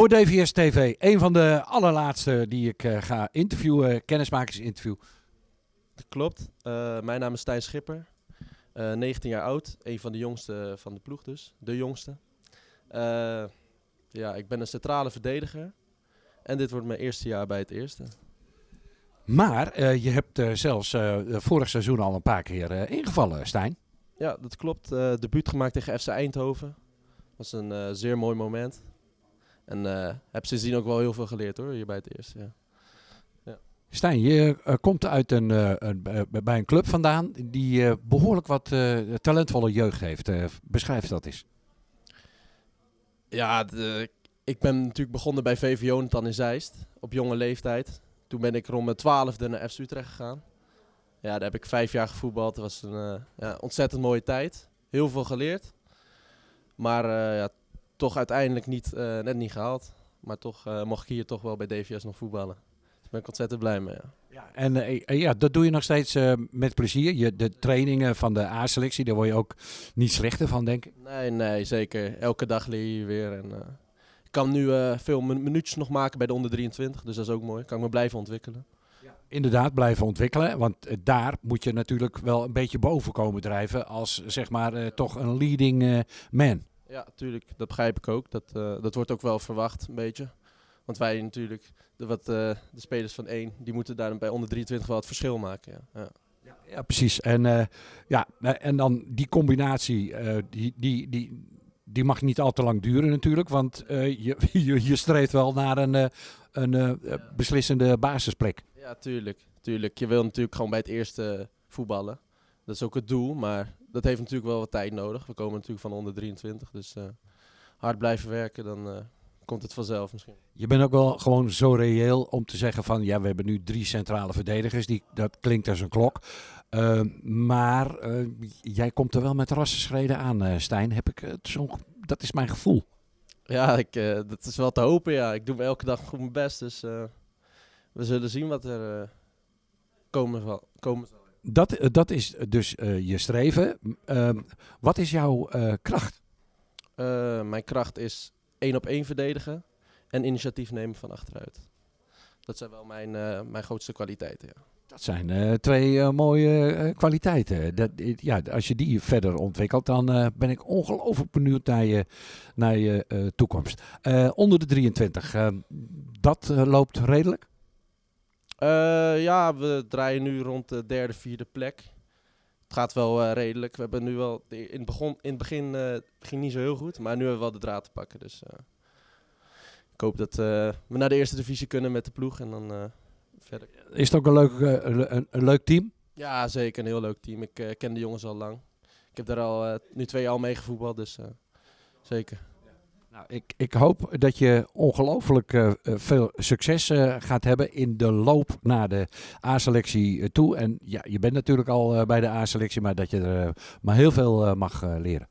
Voor DVS TV, een van de allerlaatste die ik eh, ga interviewen, kennismakersinterview. Dat klopt. Eh, mijn naam is Stijn Schipper. Eh 19 jaar oud. Een van de jongste van de ploeg dus. De jongste. Eh, ja, ik ben een centrale verdediger. En dit wordt mijn eerste jaar bij het eerste. Maar eh, je hebt eh, zelfs eh, vorig seizoen al een paar keer eh, ingevallen, Stijn. Ja, dat klopt. Eh debuut gemaakt tegen FC Eindhoven. was een eh, zeer mooi moment. En eh heb sindsdien ook wel heel veel geleerd hoor, hier bij het eerste. Ja. Stijn, je eh, komt uit een, eh, een, bij een club vandaan die eh, behoorlijk wat talentvolle jeugd heeft. Beschrijf dat eens. Ja, de- ik ben natuurlijk begonnen bij VV Jonathan in Zeist. Op jonge leeftijd. Toen ben ik rond mijn twaalfde naar FC Utrecht gegaan. Ja, daar heb ik vijf jaar gevoetbald. Dat was een ja, ontzettend mooie tijd. Heel veel geleerd. Maar ja, toch uiteindelijk niet, eh, net niet gehaald. Maar toch eh, mocht ik hier toch wel bij DVS nog voetballen. Daar ben ik ontzettend blij mee. Ja. En eh, ja, dat doe je nog steeds met plezier. Je, de trainingen van de A-selectie, daar word je ook niet slechter van, denk ik. Nee, nee, zeker. Elke dag leer je weer. En, ik kan nu veel min- minuutjes nog maken bij de onder 23. Dus dat is ook mooi. Kan ik me blijven ontwikkelen. Inderdaad, blijven ontwikkelen. Want daar moet je natuurlijk wel een beetje boven komen drijven als zeg maar toch een leading man. Ja, tuurlijk. Dat begrijp ik ook. Dat, eh, dat wordt ook wel verwacht, een beetje. Want wij natuurlijk, de, wat, eh, de spelers van één, die moeten daar bij onder 23 wel het verschil maken. Ja. Ja. Ja, precies. En, eh, ja, en dan die combinatie, die, die, die, die mag niet al te lang duren natuurlijk. Want je, je, je streeft wel naar een, een beslissende basisplek. ja, tuurlijk. tuurlijk. Je wil natuurlijk gewoon bij het eerste voetballen. Dat is ook het doel, maar dat heeft natuurlijk wel wat tijd nodig. We komen natuurlijk van onder 23, dus eh, hard blijven werken, dan eh, komt het vanzelf misschien. Je bent ook wel gewoon zo reëel om te zeggen van ja, we hebben nu drie centrale verdedigers. Die, dat klinkt als een klok. Eh, maar eh, jij komt er wel met rassenschreden aan, Stijn. Heb ik, het zo, dat is mijn gevoel. Ja, ik, dat is wel te hopen, ja. Ik doe elke dag goed mijn best, dus we zullen zien wat er komen, zal, komen zal. Dat, eh, dat is dus eh, je streven. Ehm, wat is jouw eh, kracht? Mijn kracht is één op één verdedigen en initiatief nemen van achteruit. Dat zijn wel mijn, mijn grootste kwaliteiten. Ja. Dat zijn twee mooie kwaliteiten. Dat, ja, als je die verder ontwikkelt, dan ben ik ongelooflijk benieuwd naar je, naar je toekomst. Onder de 23, eh, dat loopt redelijk? Eh, ja, we draaien nu rond de derde, vierde plek. Het gaat wel eh, redelijk. We hebben nu wel in het, begon, in het begin eh, ging niet zo heel goed, maar nu hebben we wel de draad te pakken. Dus ik hoop dat we naar de eerste divisie kunnen met de ploeg en dan verder. Is het ook een leuk, een, een- leuk team? Ja, zeker. Een heel leuk team. Ik ken de jongens al lang. Ik heb daar al nu twee jaar al mee gevoetbald, dus zeker. Ik, ik hoop dat je ongelooflijk eh, eh, veel succes eh, gaat hebben in de loop naar de A-selectie toe. En ja, je bent natuurlijk al bij de A-selectie, maar dat je er maar heel veel mag leren.